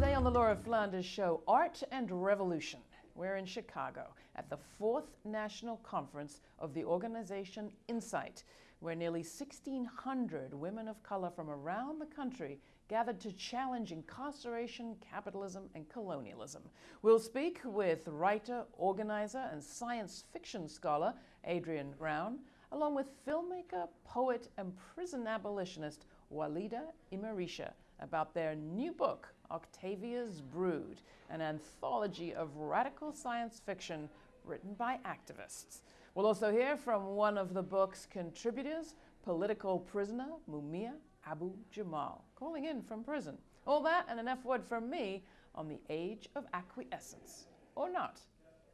Today on the Laura Flanders Show, Art and Revolution. We're in Chicago at the fourth national conference of the organization INCITE, where nearly 1,600 women of color from around the country gathered to challenge incarceration, capitalism, and colonialism. We'll speak with writer, organizer, and science fiction scholar Adrienne Brown, along with filmmaker, poet, and prison abolitionist Walidah Imarisha about their new book, Octavia's Brood, an anthology of radical science fiction written by activists. We'll also hear from one of the book's contributors, political prisoner Mumia Abu Jamal, calling in from prison. All that and an F word from me on the age of acquiescence. Or not.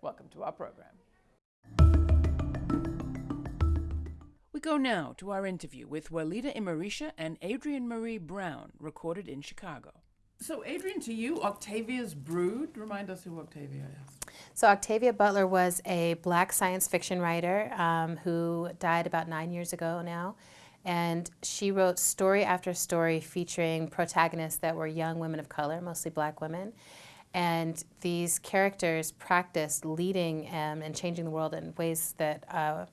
Welcome to our program. We go now to our interview with Walidah Imarisha and Adrienne Maree Brown, recorded in Chicago. So, Adrienne, to you, Octavia's Brood. Remind us who Octavia is. So, Octavia Butler was a black science fiction writer um, who died about nine years ago now. And she wrote story after story featuring protagonists that were young women of color, mostly black women. And these characters practiced leading um, and changing the world in ways that uh,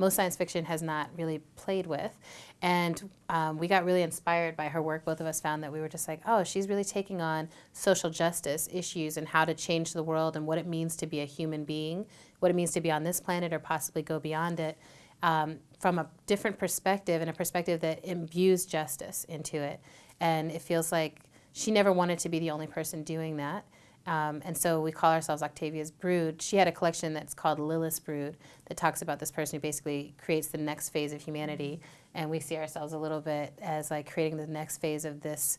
most science fiction has not really played with. And um, we got really inspired by her work. Both of us found that we were just like, oh, she's really taking on social justice issues and how to change the world and what it means to be a human being, what it means to be on this planet or possibly go beyond it um, from a different perspective and a perspective that imbues justice into it. And it feels like she never wanted to be the only person doing that. Um, and so we call ourselves Octavia's Brood. She had a collection that's called Lilith's Brood that talks about this person who basically creates the next phase of humanity. And we see ourselves a little bit as like creating the next phase of this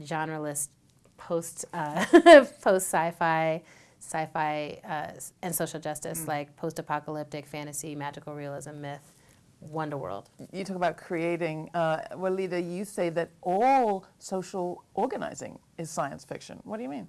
genreless post uh, post sci-fi sci-fi uh, and social justice, mm. like post-apocalyptic fantasy, magical realism, myth, Wonder World. You talk about creating. Uh, Walidah, you say that all social organizing is science fiction. What do you mean?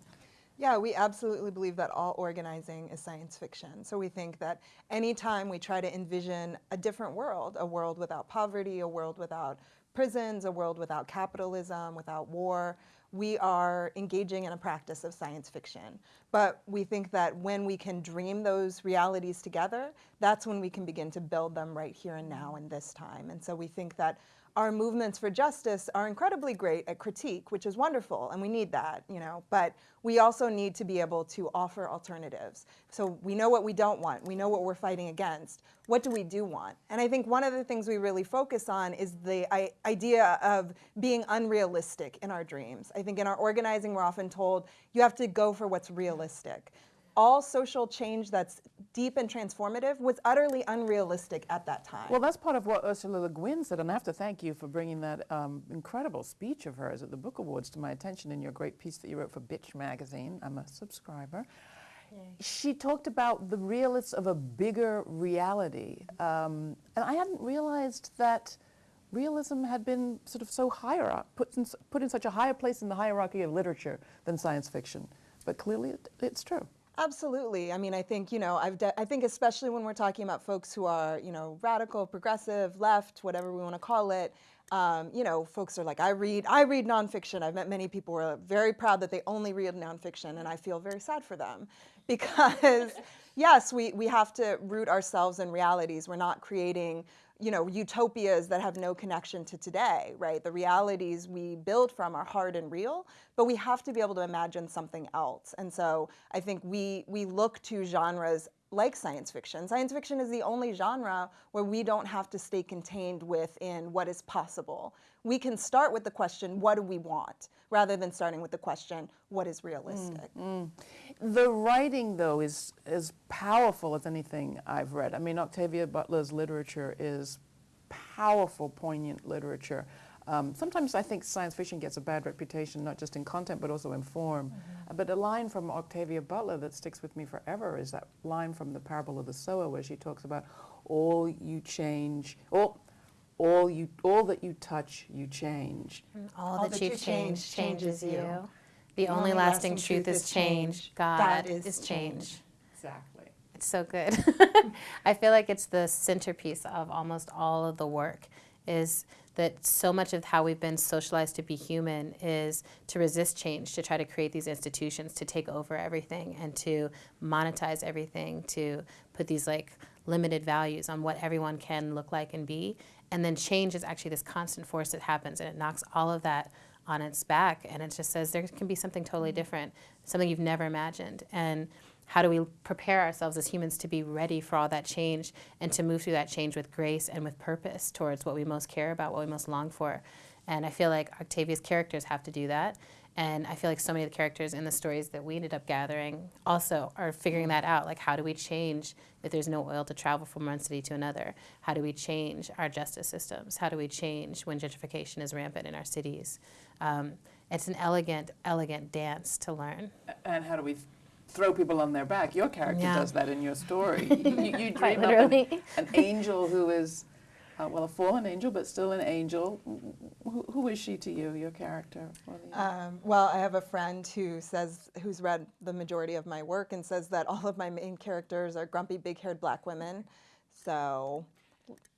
Yeah, we absolutely believe that all organizing is science fiction. So we think that anytime we try to envision a different world, a world without poverty, a world without prisons, a world without capitalism, without war, we are engaging in a practice of science fiction. But we think that when we can dream those realities together, that's when we can begin to build them right here and now in this time. And so we think that our movements for justice are incredibly great at critique, which is wonderful, and we need that, you know, but we also need to be able to offer alternatives. So we know what we don't want, we know what we're fighting against. What do we do want? And I think one of the things we really focus on is the idea of being unrealistic in our dreams. I think in our organizing, we're often told you have to go for what's realistic all social change that's deep and transformative was utterly unrealistic at that time. Well, that's part of what Ursula Le Guin said, and I have to thank you for bringing that um, incredible speech of hers at the Book Awards to my attention in your great piece that you wrote for Bitch magazine. I'm a subscriber. Yay. She talked about the realists of a bigger reality, um, and I hadn't realized that realism had been sort of so higher up, put in, put in such a higher place in the hierarchy of literature than science fiction. But clearly, it, it's true. Absolutely. I mean, I think, you know, I've I think especially when we're talking about folks who are, you know, radical, progressive, left, whatever we want to call it, um, you know, folks are like, I read, I read nonfiction. I've met many people who are very proud that they only read nonfiction, and I feel very sad for them because, yes, we, we have to root ourselves in realities. We're not creating you know, utopias that have no connection to today, right? The realities we build from are hard and real, but we have to be able to imagine something else. And so I think we, we look to genres like science fiction. Science fiction is the only genre where we don't have to stay contained within what is possible. We can start with the question, what do we want? Rather than starting with the question, what is realistic? Mm, mm. The writing, though, is as powerful as anything I've read. I mean, Octavia Butler's literature is powerful, poignant literature. Um, sometimes I think science fiction gets a bad reputation, not just in content, but also in form. Mm -hmm. But a line from Octavia Butler that sticks with me forever is that line from the parable of the sower where she talks about all you change, all, all, you, all that you touch, you change. Mm, all, all that, that, you change, change changes you. you. The, the only, only lasting, lasting truth is change. God that is, is change. change. Exactly. It's so good. I feel like it's the centerpiece of almost all of the work is that so much of how we've been socialized to be human is to resist change, to try to create these institutions, to take over everything and to monetize everything, to put these like limited values on what everyone can look like and be. And then change is actually this constant force that happens and it knocks all of that on its back and it just says there can be something totally mm-hmm. different, something you've never imagined. And how do we prepare ourselves as humans to be ready for all that change and to move through that change with grace and with purpose towards what we most care about, what we most long for? And I feel like Octavia's characters have to do that. And I feel like so many of the characters in the stories that we ended up gathering also are figuring that out. Like, how do we change if there's no oil to travel from one city to another? How do we change our justice systems? How do we change when gentrification is rampant in our cities? Um, it's an elegant, elegant dance to learn. And how do we throw people on their back. Your character Yeah. does that in your story. you, you, you dream up an, an angel who is, uh, well, a fallen angel, but still an angel. Who, who is she to you, your character? Um, well, I have a friend who says, who's read the majority of my work and says that all of my main characters are grumpy, big-haired black women. So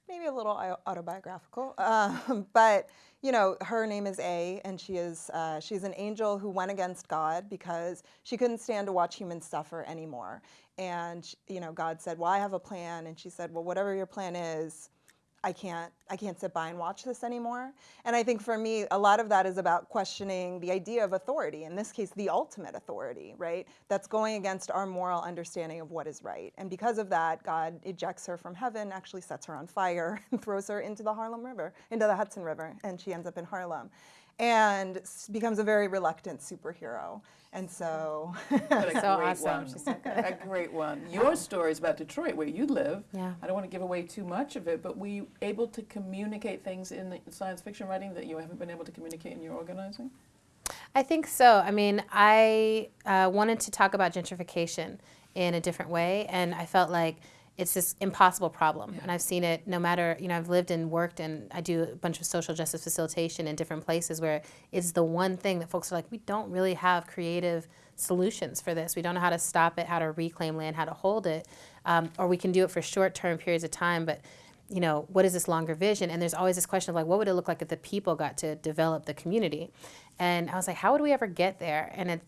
maybe a little autobiographical, um, but you know, her name is A, and she is uh, she's an angel who went against God because she couldn't stand to watch humans suffer anymore. And you know, God said, "Well, I have a plan," and she said, "Well, whatever your plan is." I can't I can't sit by and watch this anymore. And I think for me a lot of that is about questioning the idea of authority, in this case the ultimate authority, right? That's going against our moral understanding of what is right. And because of that, God ejects her from heaven, actually sets her on fire and throws her into the Harlem River, into the Hudson River, and she ends up in Harlem. And becomes a very reluctant superhero. And so But a So great awesome. one. She's so good. a great one. Your story is about Detroit, where you live. Yeah. I don't want to give away too much of it, but were you able to communicate things in the science fiction writing that you haven't been able to communicate in your organizing? I think so. I mean, I uh, wanted to talk about gentrification in a different way, and I felt like it's this impossible problem. And I've seen it no matter, you know, I've lived and worked and I do a bunch of social justice facilitation in different places where it's the one thing that folks are like, we don't really have creative solutions for this. We don't know how to stop it, how to reclaim land, how to hold it, um, or we can do it for short term periods of time, but you know, what is this longer vision? And there's always this question of like, what would it look like if the people got to develop the community? And I was like, how would we ever get there? And it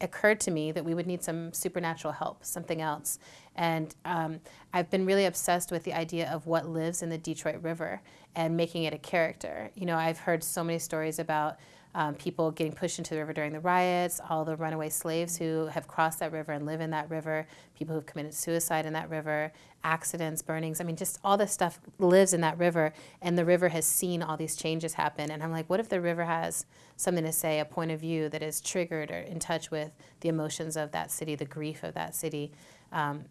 occurred to me that we would need some supernatural help, something else. And um, I've been really obsessed with the idea of what lives in the Detroit River and making it a character. You know, I've heard so many stories about um, people getting pushed into the river during the riots, all the runaway slaves who have crossed that river and live in that river, people who've committed suicide in that river, accidents, burnings. I mean, just all this stuff lives in that river, and the river has seen all these changes happen. And I'm like, what if the river has something to say, a point of view that is triggered or in touch with the emotions of that city, the grief of that city? Um,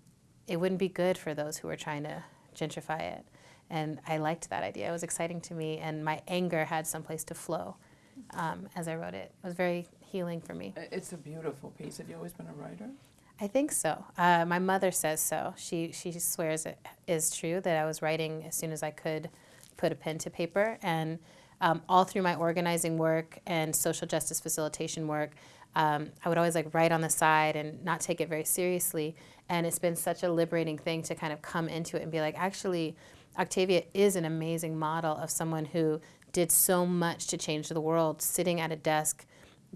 it wouldn't be good for those who are trying to gentrify it. And I liked that idea. It was exciting to me, and my anger had someplace to flow um, as I wrote it. It was very healing for me. It's a beautiful piece. Have you always been a writer? I think so. Uh, my mother says so. She she swears it is true that I was writing as soon as I could put a pen to paper, and um, all through my organizing work and social justice facilitation work, um, I would always like write on the side and not take it very seriously. And it's been such a liberating thing to kind of come into it and be like, actually, Octavia is an amazing model of someone who did so much to change the world, sitting at a desk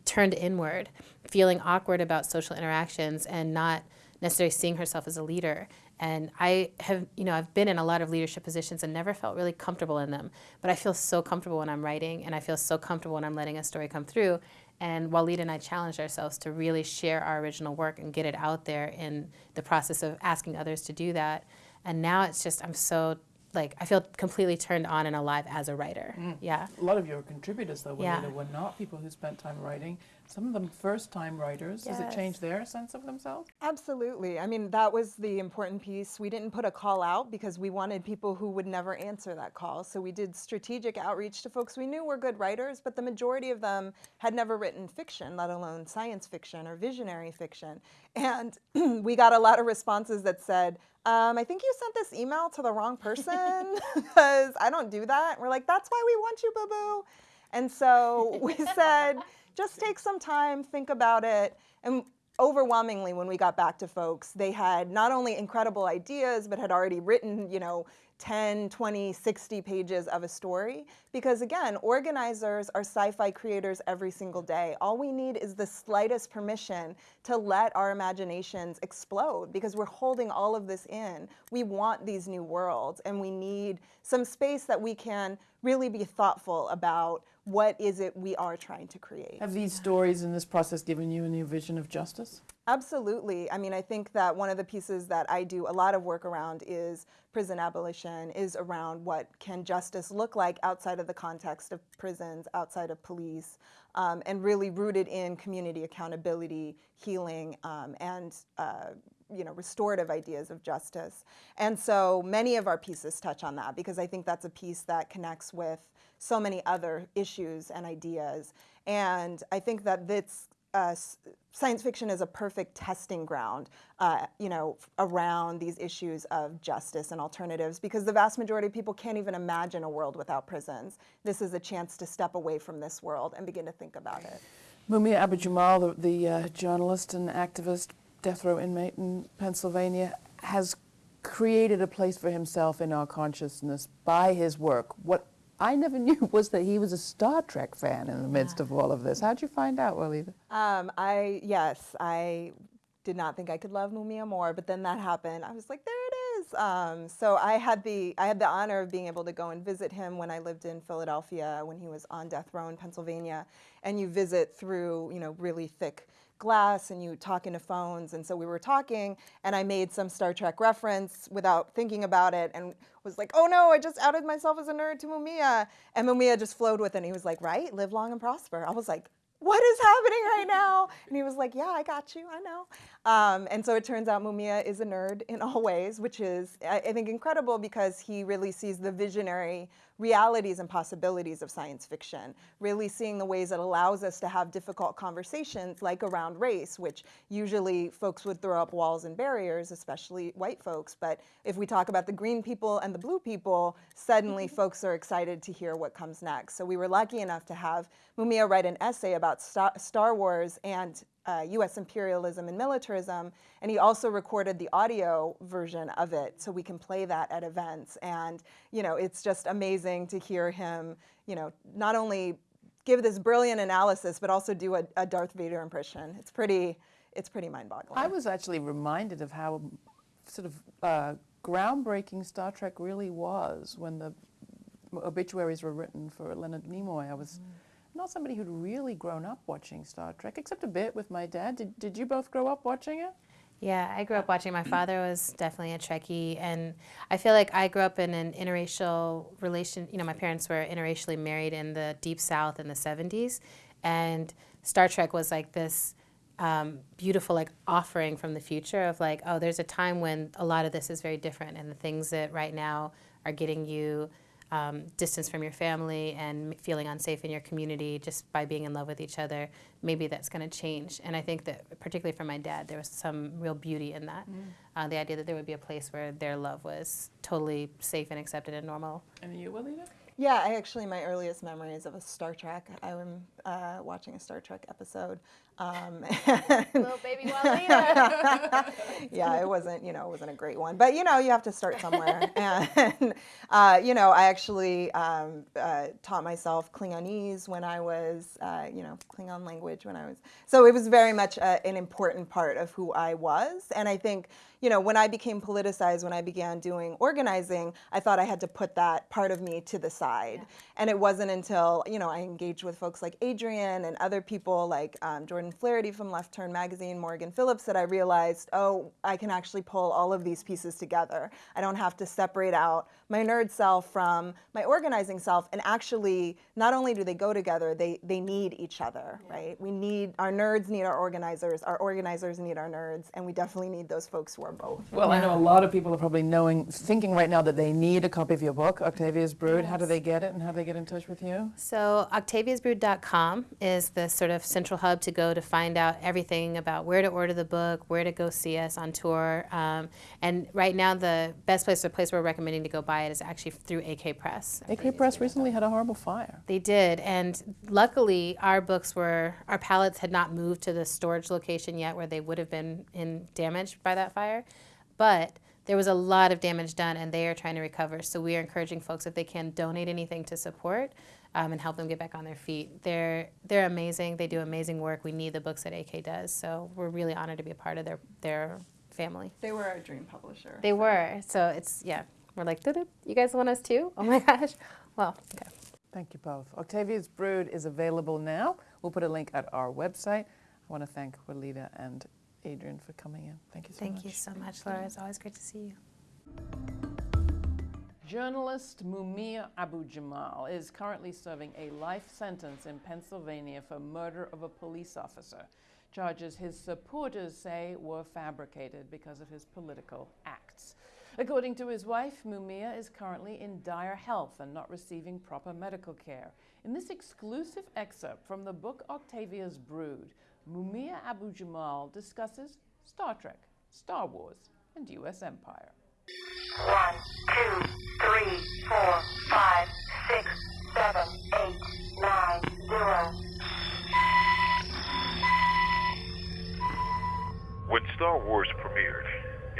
turned inward, feeling awkward about social interactions and not necessarily seeing herself as a leader. And I have, you know, I've been in a lot of leadership positions and never felt really comfortable in them. But I feel so comfortable when I'm writing and I feel so comfortable when I'm letting a story come through. And Walid and I challenged ourselves to really share our original work and get it out there in the process of asking others to do that. And now it's just, I'm so, like, I feel completely turned on and alive as a writer. Mm. Yeah. A lot of your contributors, though, Yeah. Juanita, were not people who spent time writing. Some of them first-time writers. Does it change their sense of themselves? Absolutely. I mean, that was the important piece. We didn't put a call out because we wanted people who would never answer that call. So we did strategic outreach to folks we knew were good writers, but the majority of them had never written fiction, let alone science fiction or visionary fiction. And we got a lot of responses that said, um, I think you sent this email to the wrong person because I don't do that. we're like, that's why we want you, boo boo. And so we said, just take some time, think about it. And overwhelmingly, when we got back to folks, they had not only incredible ideas, but had already written, you know, 10, 20, 60 pages of a story. Because again, organizers are sci fi creators every single day. All we need is the slightest permission to let our imaginations explode because we're holding all of this in. We want these new worlds and we need some space that we can really be thoughtful about what is it we are trying to create. Have these stories in this process given you a new vision of justice? Absolutely. I mean, I think that one of the pieces that I do a lot of work around is prison abolition, is around what can justice look like outside of the context of prisons, outside of police, um, and really rooted in community accountability, healing, um, and uh, you know, restorative ideas of justice. And so many of our pieces touch on that because I think that's a piece that connects with so many other issues and ideas. And I think that this uh, science fiction is a perfect testing ground, uh, you know, around these issues of justice and alternatives, because the vast majority of people can't even imagine a world without prisons. This is a chance to step away from this world and begin to think about it. Mumia Abu Jamal, the, the uh, journalist and activist, death row inmate in Pennsylvania, has created a place for himself in our consciousness by his work. What I never knew was that he was a Star Trek fan in the midst of all of this. How'd you find out, Walidah? Um, I yes, I did not think I could love Mumia more, but then that happened. I was like, there it is. Um, so I had the I had the honor of being able to go and visit him when I lived in Philadelphia when he was on death row in Pennsylvania, and you visit through you know really thick glass and you talk into phones. And so we were talking, and I made some Star Trek reference without thinking about it and was like, oh no, I just outed myself as a nerd to Mumia. And Mumia just flowed with it. And he was like, right? Live long and prosper. I was like, what is happening right now? And he was like, yeah, I got you, I know. Um, and so it turns out Mumia is a nerd in all ways, which is, I, I think, incredible because he really sees the visionary realities and possibilities of science fiction, really seeing the ways it allows us to have difficult conversations like around race, which usually folks would throw up walls and barriers, especially white folks. But if we talk about the green people and the blue people, suddenly mm-hmm. folks are excited to hear what comes next. So we were lucky enough to have Mumia write an essay about Star Wars and uh, US imperialism and militarism. And he also recorded the audio version of it so we can play that at events. And, you know, it's just amazing to hear him, you know, not only give this brilliant analysis, but also do a, a Darth Vader impression. It's pretty, it's pretty mind-boggling. I was actually reminded of how sort of uh, groundbreaking Star Trek really was when the obituaries were written for Leonard Nimoy. I was mm not somebody who'd really grown up watching Star Trek, except a bit with my dad. Did, did you both grow up watching it? Yeah, I grew up watching. My father was definitely a Trekkie, and I feel like I grew up in an interracial relation. You know, my parents were interracially married in the Deep South in the 70s, and Star Trek was like this um, beautiful like offering from the future of like, oh, there's a time when a lot of this is very different, and the things that right now are getting you um, distance from your family and feeling unsafe in your community just by being in love with each other, maybe that's going to change. And I think that, particularly for my dad, there was some real beauty in that. Mm. Uh, the idea that there would be a place where their love was totally safe and accepted and normal. And you, Walidah? Yeah, I actually, my earliest memories of a Star Trek, I was uh, watching a Star Trek episode um, Little baby yeah, it wasn't, you know, it wasn't a great one, but you know, you have to start somewhere. and uh, you know, I actually um, uh, taught myself Klingonese when I was, uh, you know, Klingon language when I was. So it was very much a, an important part of who I was, and I think you know, when I became politicized, when I began doing organizing, I thought I had to put that part of me to the side. Yeah. And it wasn't until, you know, I engaged with folks like Adrienne and other people like um, Jordan Flaherty from Left Turn Magazine, Morgan Phillips, that I realized, oh, I can actually pull all of these pieces together. I don't have to separate out my nerd self from my organizing self. And actually, not only do they go together, they, they need each other, yeah. right? We need, our nerds need our organizers, our organizers need our nerds, and we definitely need those folks who are both. Well, I know a lot of people are probably knowing, thinking right now that they need a copy of your book, Octavia's Brood. Yes. How do they get it and how do they get in touch with you? So, octaviasbrood.com is the sort of central hub to go to find out everything about where to order the book, where to go see us on tour. Um, and right now, the best place, the place we're recommending to go buy it is actually through AK Press. AK Press recently had a horrible fire. They did. And luckily, our books were, our pallets had not moved to the storage location yet where they would have been in damaged by that fire. But there was a lot of damage done, and they are trying to recover. So we are encouraging folks if they can donate anything to support um, and help them get back on their feet. They're they're amazing. They do amazing work. We need the books that AK does. So we're really honored to be a part of their their family. They were our dream publisher. They so. were. So it's yeah. We're like, you guys want us too? Oh my gosh. Well, okay. Thank you both. Octavia's Brood is available now. We'll put a link at our website. I want to thank Walidah and Adrienne for coming in. Thank you so Thank much. Thank you so much, Laura. It's always great to see you. Journalist Mumia Abu Jamal is currently serving a life sentence in Pennsylvania for murder of a police officer. Charges his supporters say were fabricated because of his political acts. According to his wife, Mumia is currently in dire health and not receiving proper medical care. In this exclusive excerpt from the book Octavia's Brood, Mumia Abu Jamal discusses Star Trek, Star Wars, and U.S. Empire. One, two, three, four, five, six, seven, eight, nine, zero. When Star Wars premiered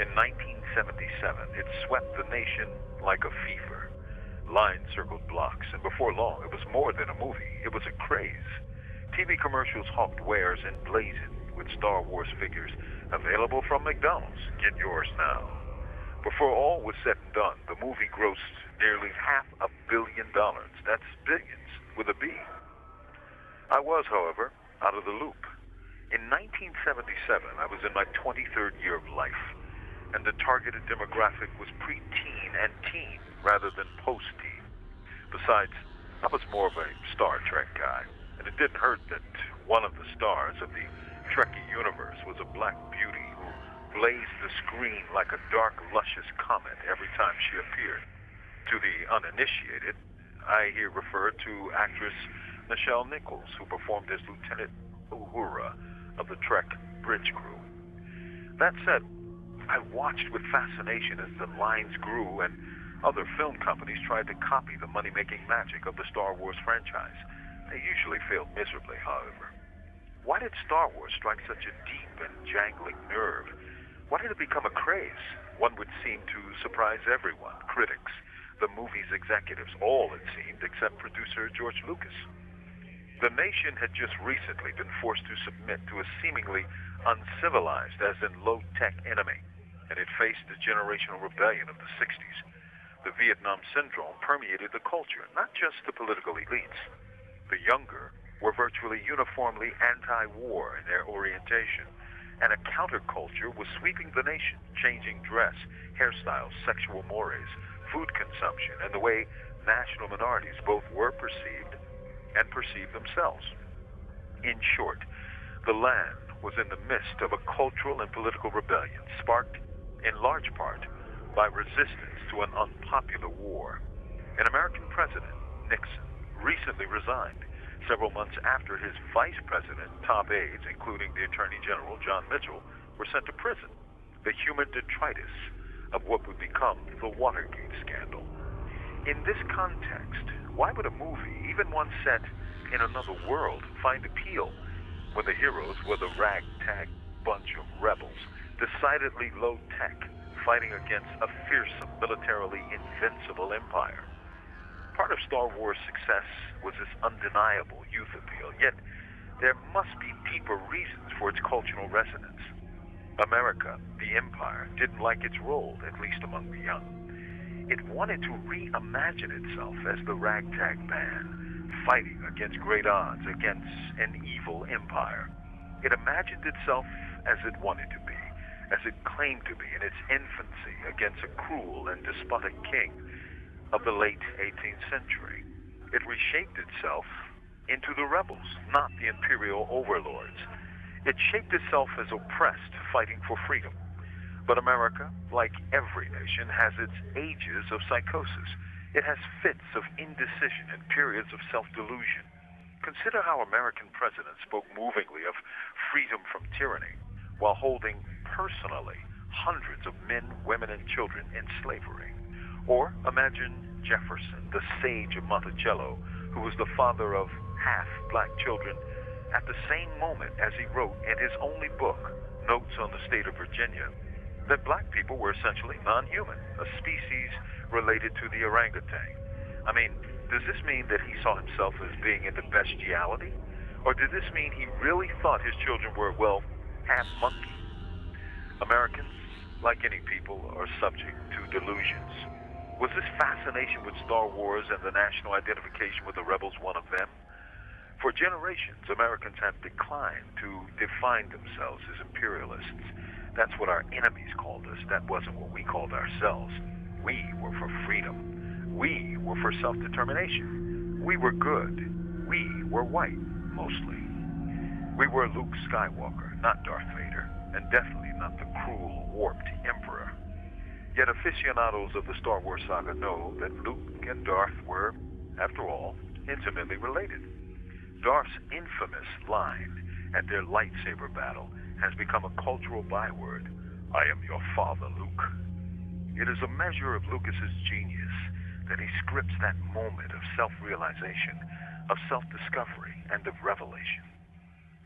in 1977, it swept the nation like a fever. Lines circled blocks, and before long, it was more than a movie. It was a craze. TV commercials hawked wares emblazoned with Star Wars figures. Available from McDonald's. Get yours now. Before all was said and done, the movie grossed nearly half a billion dollars. That's billions with a B. I was, however, out of the loop. In 1977, I was in my 23rd year of life, and the targeted demographic was preteen and teen rather than post-teen. Besides, I was more of a Star Trek guy. And it didn't hurt that one of the stars of the Trekkie universe was a black beauty who blazed the screen like a dark, luscious comet every time she appeared. To the uninitiated, I here refer to actress Nichelle Nichols, who performed as Lieutenant Uhura of the Trek bridge crew. That said, I watched with fascination as the lines grew and other film companies tried to copy the money-making magic of the Star Wars franchise. They usually failed miserably, however. Why did Star Wars strike such a deep and jangling nerve? Why did it become a craze? One would seem to surprise everyone critics, the movie's executives, all it seemed, except producer George Lucas. The nation had just recently been forced to submit to a seemingly uncivilized, as in low tech enemy, and it faced the generational rebellion of the 60s. The Vietnam Syndrome permeated the culture, not just the political elites the younger were virtually uniformly anti-war in their orientation, and a counterculture was sweeping the nation, changing dress, hairstyles, sexual mores, food consumption, and the way national minorities both were perceived and perceived themselves. In short, the land was in the midst of a cultural and political rebellion sparked in large part by resistance to an unpopular war. An American president, Nixon, recently resigned, several months after his vice president, top aides, including the Attorney General John Mitchell, were sent to prison, the human detritus of what would become the Watergate scandal. In this context, why would a movie, even one set in another world, find appeal when the heroes were the ragtag bunch of rebels, decidedly low tech, fighting against a fearsome, militarily invincible empire? Part of Star Wars' success was its undeniable youth appeal, yet there must be deeper reasons for its cultural resonance. America, the empire, didn't like its role, at least among the young. It wanted to reimagine itself as the ragtag band, fighting against great odds against an evil empire. It imagined itself as it wanted to be, as it claimed to be in its infancy against a cruel and despotic king of the late 18th century. It reshaped itself into the rebels, not the imperial overlords. It shaped itself as oppressed, fighting for freedom. But America, like every nation, has its ages of psychosis. It has fits of indecision and periods of self-delusion. Consider how American presidents spoke movingly of freedom from tyranny while holding personally hundreds of men, women, and children in slavery. Or imagine Jefferson, the sage of Monticello, who was the father of half black children, at the same moment as he wrote in his only book, Notes on the State of Virginia, that black people were essentially non human, a species related to the orangutan. I mean, does this mean that he saw himself as being into bestiality? Or did this mean he really thought his children were, well, half monkey? Americans, like any people, are subject to delusions. Was this fascination with Star Wars and the national identification with the rebels one of them? For generations, Americans have declined to define themselves as imperialists. That's what our enemies called us. That wasn't what we called ourselves. We were for freedom. We were for self determination. We were good. We were white, mostly. We were Luke Skywalker, not Darth Vader, and definitely not the cruel, warped Emperor. Yet aficionados of the Star Wars saga know that Luke and Darth were, after all, intimately related. Darth's infamous line at their lightsaber battle has become a cultural byword. I am your father, Luke. It is a measure of Lucas's genius that he scripts that moment of self-realization, of self-discovery, and of revelation.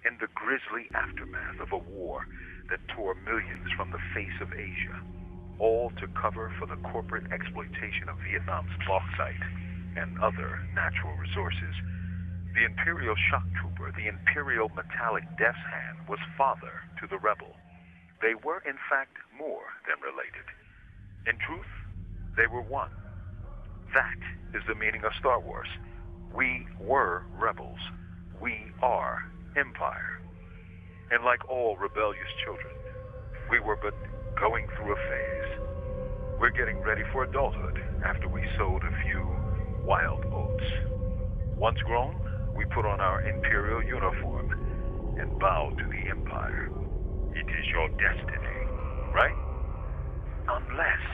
In the grisly aftermath of a war that tore millions from the face of Asia, all to cover for the corporate exploitation of Vietnam's bauxite and other natural resources, the Imperial shock trooper, the Imperial metallic death's hand, was father to the rebel. They were, in fact, more than related. In truth, they were one. That is the meaning of Star Wars. We were rebels. We are empire. And like all rebellious children, we were but going through a phase. We're getting ready for adulthood after we sowed a few wild oats. Once grown, we put on our imperial uniform and bow to the empire. It is your destiny, right? Unless,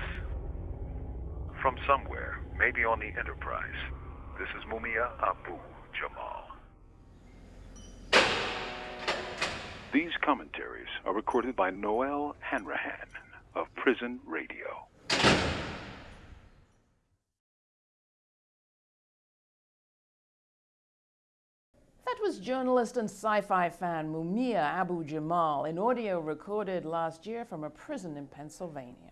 from somewhere, maybe on the Enterprise, this is Mumia Abu Jamal. These commentaries are recorded by Noel Hanrahan of Prison Radio. That was journalist and sci fi fan Mumia Abu Jamal in audio recorded last year from a prison in Pennsylvania.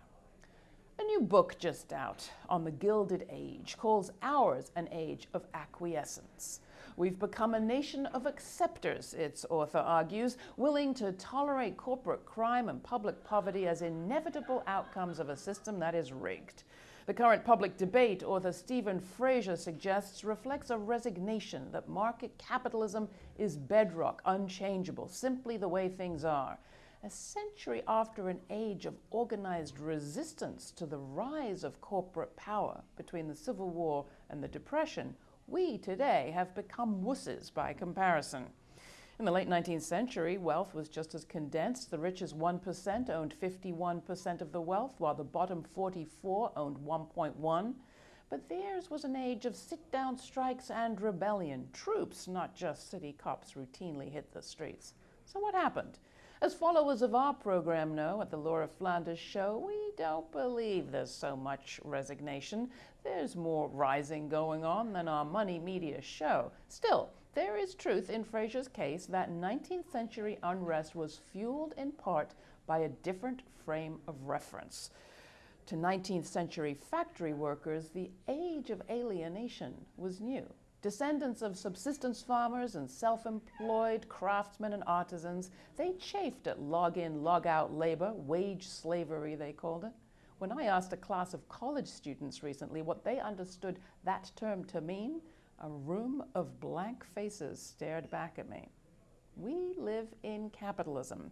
A new book just out on the Gilded Age calls ours an age of acquiescence. We've become a nation of acceptors, its author argues, willing to tolerate corporate crime and public poverty as inevitable outcomes of a system that is rigged. The current public debate, author Stephen Fraser suggests, reflects a resignation that market capitalism is bedrock, unchangeable, simply the way things are. A century after an age of organized resistance to the rise of corporate power between the Civil War and the Depression, we today have become wusses by comparison. In the late 19th century, wealth was just as condensed. The richest 1% owned 51% of the wealth, while the bottom 44 owned 1.1. But theirs was an age of sit-down strikes and rebellion. Troops, not just city cops, routinely hit the streets. So what happened? As followers of our program know at the Laura Flanders show, we don't believe there's so much resignation. There's more rising going on than our money media show. Still, there is truth in Fraser's case that 19th century unrest was fueled in part by a different frame of reference. To 19th century factory workers, the age of alienation was new. Descendants of subsistence farmers and self employed craftsmen and artisans, they chafed at log in, log out labor, wage slavery, they called it. When I asked a class of college students recently what they understood that term to mean, a room of blank faces stared back at me. We live in capitalism.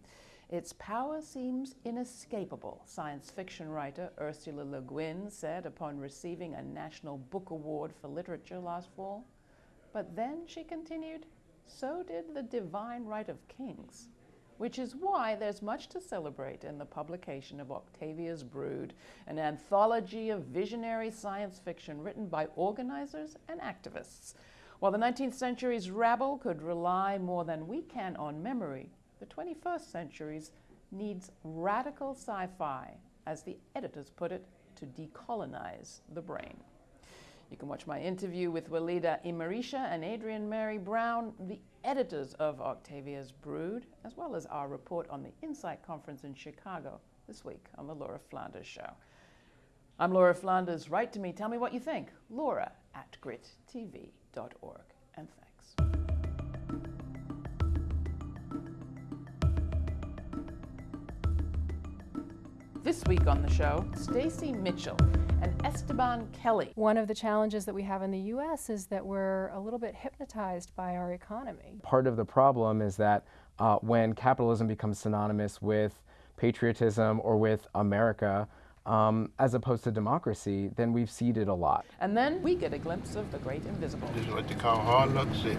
Its power seems inescapable, science fiction writer Ursula Le Guin said upon receiving a National Book Award for Literature last fall. But then, she continued, so did the divine right of kings, which is why there's much to celebrate in the publication of Octavia's Brood, an anthology of visionary science fiction written by organizers and activists. While the 19th century's rabble could rely more than we can on memory, the 21st century's needs radical sci fi, as the editors put it, to decolonize the brain. You can watch my interview with Walidah Imarisha and Adrienne Maree Brown, the editors of Octavia's Brood, as well as our report on the INCITE Conference in Chicago this week on The Laura Flanders Show. I'm Laura Flanders. Write to me. Tell me what you think. Laura at grittv.org. And thanks. This week on the show, Stacy Mitchell and Esteban Kelly. One of the challenges that we have in the US is that we're a little bit hypnotized by our economy. Part of the problem is that uh, when capitalism becomes synonymous with patriotism or with America, um, as opposed to democracy, then we've ceded a lot. And then we get a glimpse of the great invisible. This is what they call Hard Luck City.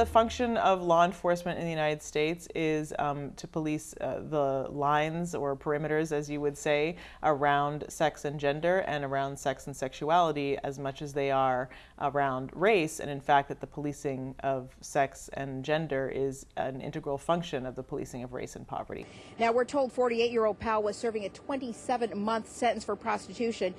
The function of law enforcement in the United States is um, to police uh, the lines or perimeters, as you would say, around sex and gender and around sex and sexuality as much as they are around race. And in fact, that the policing of sex and gender is an integral function of the policing of race and poverty. Now, we're told 48 year old Powell was serving a 27 month sentence for prostitution.